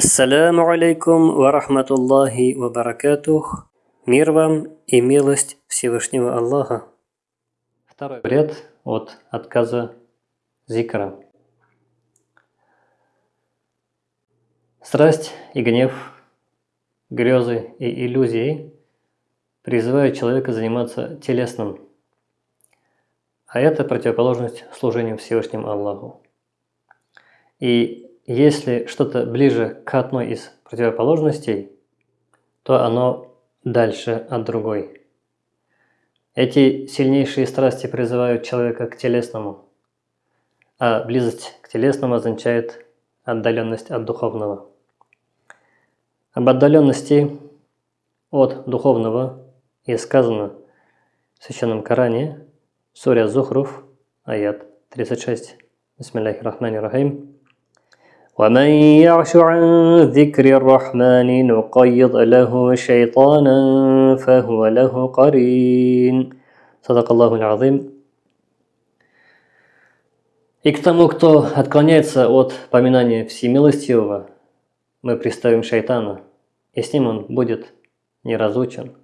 Ассаляму алейкум ва рахматуллахи ва баракатух. Мир вам и милость Всевышнего Аллаха. Второй вред от отказа зикра. Страсть и гнев, грезы и иллюзии призывают человека заниматься телесным, а это противоположность служению Всевышнему Аллаху. И если что-то ближе к одной из противоположностей, то оно дальше от другой. Эти сильнейшие страсти призывают человека к телесному, а близость к телесному означает отдаленность от духовного. Об отдаленности от духовного и сказано в Священном Коране, Суря Зухруф, аят 36. Бисмиллахи рахмани рахим. ومن يعش عن ذكر الرحمن نقيض له شيطانا فهو له قرين صدق الله العظيم И к тому, кто отклоняется от поминания Всемилостивого, мы представим шайтана, и с ним он будет неразучен.